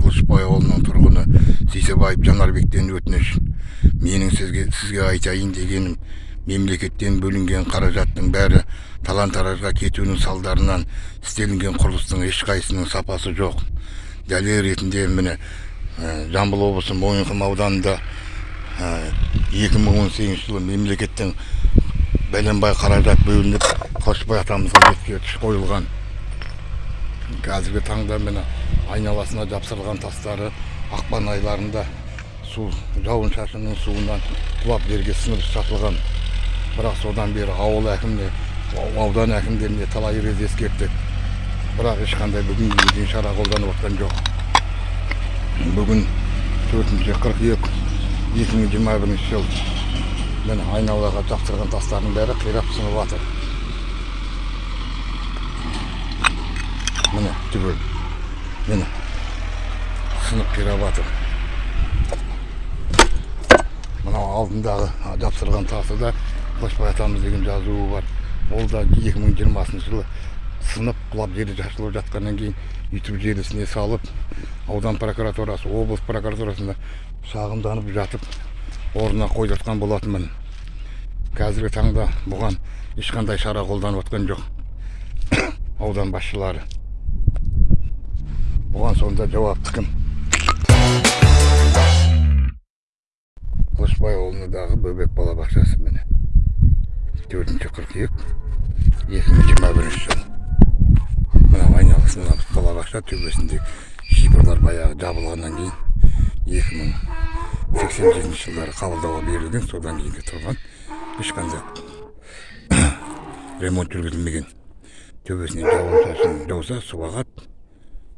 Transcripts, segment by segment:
қылышбай ауылының тұрғыны сейсебаев жанарбектен өтініш. Менің сізге сізге айтайын дегенім мемлекеттен бөлінген қаражаттың бәрі талан таражға кетуінің салдарынан істелінген құрылыстың ешқайсысының сапасы жоқ. Дәлел ретінде міне ә, жамбыл облысы мойынқұм ауданында мың он сегізінші жылы мемлекеттен бәленбай қаражат бөлініп қылышбай атамызға ескерткіш қойылған. Қазіргі таңда міне айналасына жапсырылған тастары ақпан айларында су жауын шашынның суынан құлап жерге сіңіп жатылған бірақ содан бері ауыл әкіміне аудан әкімдеріне талай рет ескерттік бірақ ешқандай бүгінге дейін шара қолданып жатқан жоқ. Бүгін төртінші қыркүйек екі мың жиырма бірінші жыл. Міне айналаға жапсырған тастардың бәрі қирап сынып жатыр. Міне түгел міне. Сынып қирап жатыр мынау алдындағы жапсырған тасы да қылышбай атамыз деген жазуы бар. Ол да екі мың жиырмасыншы жылы сынып құлап жері шашылып жатқаннан кейін ютуб желісіне салып аудан прокуратурасы облыс прокуратурасында шағымданып жатып орнына қойып жатқан болатынмын. Қазіргі таңда бұған ешқандай шара қолданып жатқан жоқ. Аудан басшылары. Бұған сонда жауапты кім қылышбай ауылындағы бөбек балабақшасы міне төртінші қыркүйек екі мың жиырма бірінші жыл мынау айналасында балабақша төбесінде шипырлар баяғы жабылғаннан кейін екі мың сексен жетінші жылдары қабылдауға берілген содан кейінгі тұрған ешқандай ремонт жүргізілмеген төбесінен жауын шашын жауса су ағады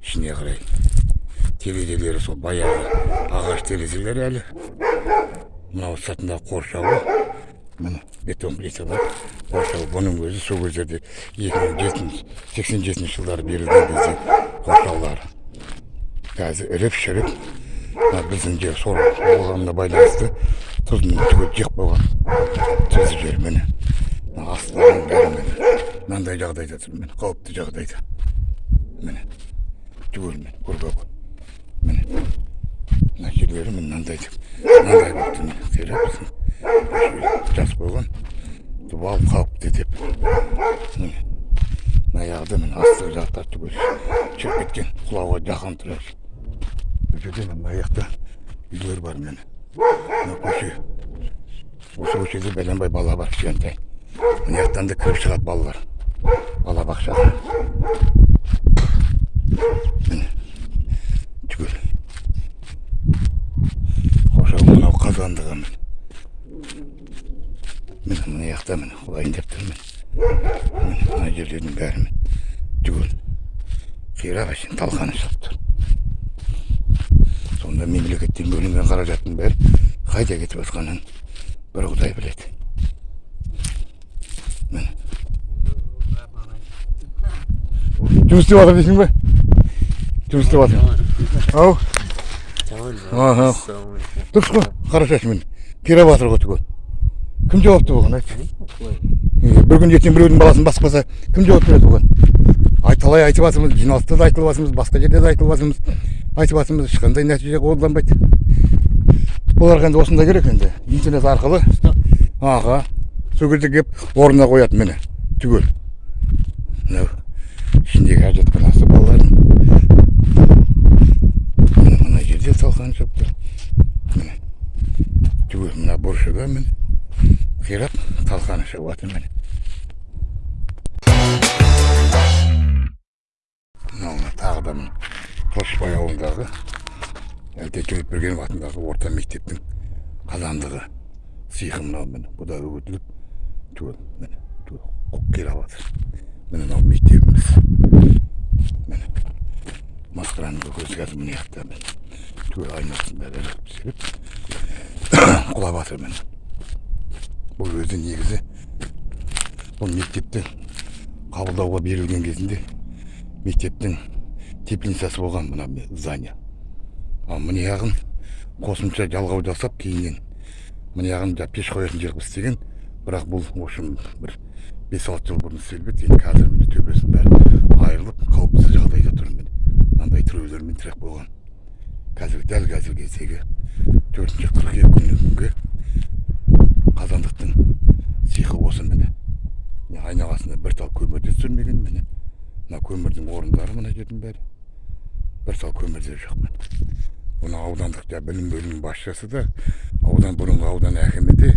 ішіне қарай терезелері сол баяғы ағаш терезелер әлі. Мынау сыртындағы қоршауы. Міне бетон плита бар қоршау бұның өзі сол кездерде екі мың жетінші сексен жетінші жылдары берілген кезде қоршаулары қазір іріп шіріп мына біздің жер сор болғанына байланысты тұзын түгел жеп қойған тұзды жер міне. Мына астылардың бәрі міне. Мынандай жағдайда тұр міне қауіпті жағдайда. Міне. Түгел міне көргөк міне мына жерлері міне мынандай мынандай болып тұр міне жазып қойған дуал қауіпті деп міне мына жағда міне астығы жақтар түгел шіріп кеткен құлауға жақын тұр бұл жерде мына жақта үйлер бар міне мына көше осы көшеде бәленбай бала бар кішкентай мына жақтан да кіріп шығады балалар балабақшаға міне түгел қоршау мынау қазандығы міне міне мына жақта міне құлайын деп тұр міне мына жерлердің бәрі міне түгел қирап әшейін талқаны шығып тұр сонда мемлекеттен бөлінген қаражаттың бәрі қайда кетіп жатқанын бір құдай біледі міне жұмыс істеп жатыр дейсің бе жұмыс істеп жатыр ау дұрыс қой қара шашымен қирап жатыр ғой түгел кім жауапты бұған айтшы бір күн ертең біреудің баласын баспаса кім жауап береді бұған ай талай айтып жатырмыз жиналыста да айтылып жатырмыз басқа жерде де айтылып жатырмыз айтып жатырмыз ешқандай нәтиже қолданбайды оларға енді осындай керек енді интернет арқылы аға сол кезде келіп орнына қояды міне түгел мынау ішіндегі әжетханасы балалардың міне мына жерде талқан шығып тұр міне түгел мына бұрышыда міне қирап талқаны шығып жатыр міне. Мынау тағы да міне қылышбай ауылындағы әлтек төлепбергенов атындағы орта мектептің қазандығы сиқы мынау міне бұл да үгітіліп түгел міне түгел жатыр міне мынау мектебіміз. Міне масқараның көкесі қазір мына жақта түгел айнасын бәрі құлап жатыр міне. Бұл өзі негізі бұл мектепті қабылдауға берілген кезінде мектептің теплицасы болған мына здание. Ал мына жағын қосымша жалғау жасап кейіннен мына жағын пеш қоятын жер қылып істеген бірақ бұл в общем бір бес алты жыл бұрын істеліп еді енді қазір міне төбесінің бәрі айырылып қауіпсіз жағдайда тұр міне. Мынандай тіреулермен тіреп қойған қазір дәл қазіргі кездегі төртінші қыркүйек күнгі қазандықтың сиқы осы міне. Міне айналасында бір тал көмір де түсірмеген міне? Мына көмірдің орындары мына жердің бәрі. Бір тал көмір де жоқ міне. Бұны аудандық жаңағы білім бөлімінің басшысы да аудан бұрынғы аудан әкімі де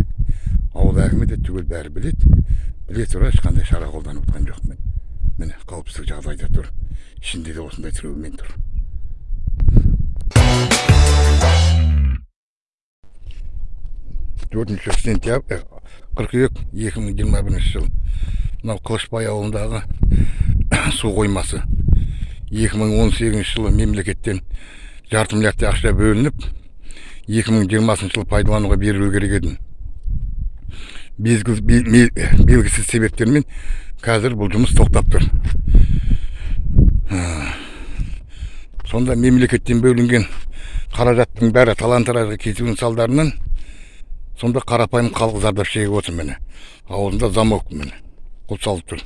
ауыл әкімі де түгел бәрі біледі. Біле тұра ешқандай шара қолданып жатқан жоқ міне. Міне қауіпсіздік жағдайда тұр. Ішінде де осындай тіреумен тұр. Төртінші сентябрь қыркүйек екі мың жиырма бірінші жыл. Мынау қылышбай ауылындағы су қоймасы. 2018 жылы мемлекеттен жарты миллиардтай ақша бөлініп 2020 жылы пайдалануға берілу керек еді. Белгісіз себептермен қазір бұл жұмыс тоқтап тұр. Сонда мемлекеттен бөлінген қаражаттың бәрі талан таражға кетуінің салдарынан сонда қарапайым халық зардап шегіп отыр міне аузында замок міне. Құл салып тұр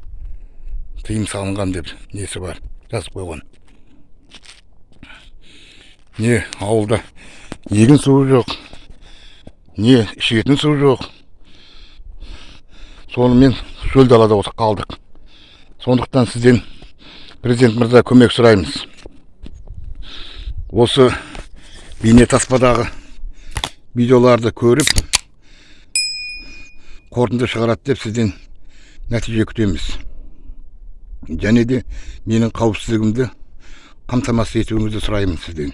тыйым салынған деп несі бар? Жазып қойған. Не ауылда егін суы жоқ. Не ішетін су жоқ. Сонымен шөл далада қалдық. Сондықтан сізден президент мырза көмек сұраймыз. Осы бейнетаспадағы видеоларды көріп қорытынды шығарады деп сізден нәтиже күтеміз және де менің қауіпсіздігімді қамтамасыз етуіңізді сұраймын сізден